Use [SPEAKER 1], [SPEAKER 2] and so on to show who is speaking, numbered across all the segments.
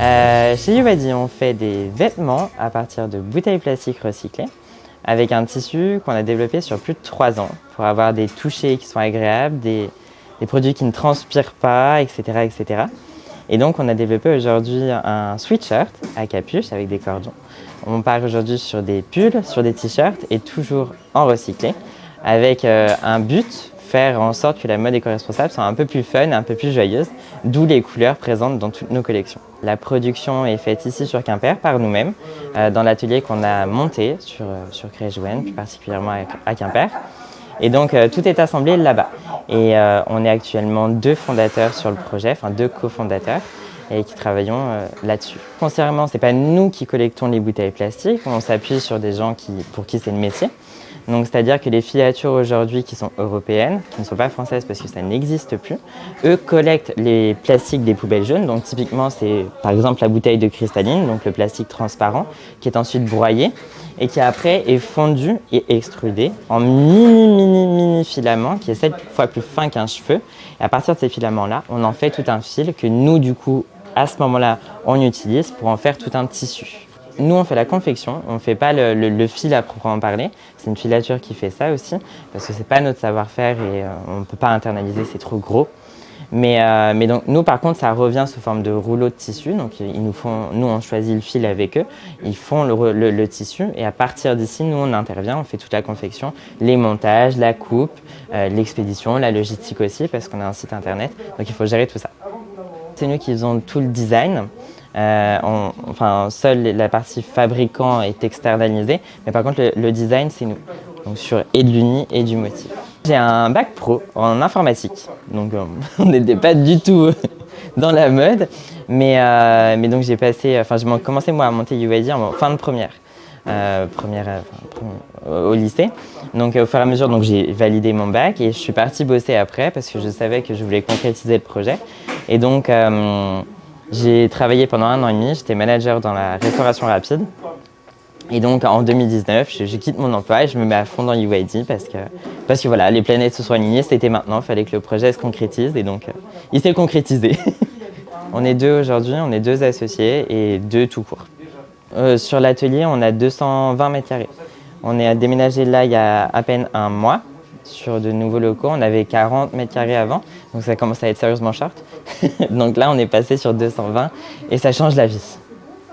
[SPEAKER 1] Euh, chez Yubadi, on fait des vêtements à partir de bouteilles plastiques recyclées avec un tissu qu'on a développé sur plus de 3 ans pour avoir des touchés qui sont agréables, des, des produits qui ne transpirent pas, etc., etc. Et donc, on a développé aujourd'hui un sweatshirt à capuche avec des cordons. On part aujourd'hui sur des pulls, sur des t-shirts et toujours en recyclé avec euh, un but, faire en sorte que la mode éco-responsable soit un peu plus fun, un peu plus joyeuse, d'où les couleurs présentes dans toutes nos collections. La production est faite ici sur Quimper par nous-mêmes, euh, dans l'atelier qu'on a monté sur, euh, sur plus particulièrement à Quimper. Et donc tout est assemblé là-bas. Et on est actuellement deux fondateurs sur le projet, enfin deux cofondateurs et qui travaillons là-dessus. Foncièrement, ce n'est pas nous qui collectons les bouteilles plastiques, on s'appuie sur des gens qui, pour qui c'est le métier. Donc c'est-à-dire que les filatures aujourd'hui qui sont européennes, qui ne sont pas françaises parce que ça n'existe plus, eux collectent les plastiques des poubelles jaunes. Donc typiquement c'est par exemple la bouteille de cristalline, donc le plastique transparent, qui est ensuite broyé et qui après est fondu et extrudé en mini mini mini filaments qui est 7 fois plus fin qu'un cheveu. Et à partir de ces filaments-là, on en fait tout un fil que nous du coup à ce moment-là on utilise pour en faire tout un tissu. Nous, on fait la confection, on ne fait pas le, fil à proprement parler. C'est une filature qui fait ça aussi, parce que ce n'est pas notre savoir-faire et euh, on ne peut pas internaliser, c'est trop gros. Mais, euh, mais, donc, nous, par contre, ça revient sous forme de rouleau de tissu. Donc, ils nous, font, nous, on choisit le fil avec eux. Ils font le, tissu. Et à partir d'ici, nous, on intervient. On fait toute la confection, les montages, la coupe, euh, l'expédition, la logistique aussi, parce qu'on a un site internet. Donc, il faut gérer tout ça. Nous qui faisons tout le design. Euh, enfin, seule la partie fabricant est externalisée, mais par contre, le, design, c'est nous. Donc sur et de l'uni et du motif. J'ai un bac pro en informatique, donc euh, on n'était pas du tout dans la mode, mais, euh, mais donc j'ai passé, enfin j'ai commencé moi à monter UID en fin de première. Première, au lycée. Donc au fur et à mesure, j'ai validé mon bac et je suis partie bosser après parce que je savais que je voulais concrétiser le projet. Et donc j'ai travaillé pendant un an et demi, j'étais manager dans la restauration rapide. Et donc en 2019, je, quitte mon emploi et je me mets à fond dans UID parce que, parce que voilà, les planètes se sont alignées, c'était maintenant, il fallait que le projet se concrétise et donc euh, il s'est concrétisé. on est deux aujourd'hui, on est deux associés et deux tout court. Euh, sur l'atelier, on a 220 mètres carrés. On est déménagé là il y a à peine un mois sur de nouveaux locaux. On avait 40 mètres carrés avant, donc ça commence à être sérieusement short. donc là, on est passé sur 220 et ça change la vie.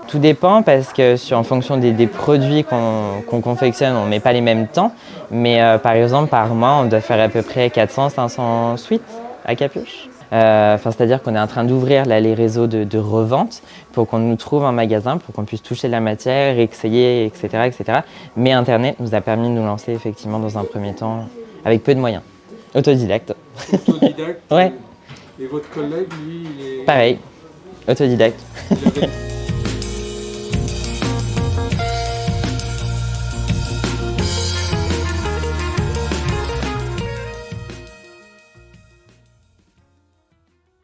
[SPEAKER 1] Tout dépend parce que en fonction des, produits qu'on confectionne, on ne met pas les mêmes temps. Mais euh, par exemple, par mois, on doit faire à peu près 400-500 suites à capuche. Euh, C'est-à-dire qu'on est en train d'ouvrir les réseaux de, de, revente pour qu'on nous trouve un magasin, pour qu'on puisse toucher la matière, essayer, etc., etc. Mais Internet nous a permis de nous lancer effectivement dans un premier temps avec peu de moyens. Autodidacte.
[SPEAKER 2] Autodidacte
[SPEAKER 1] Ouais.
[SPEAKER 2] Et votre collègue, lui, il est...
[SPEAKER 1] Pareil, autodidacte.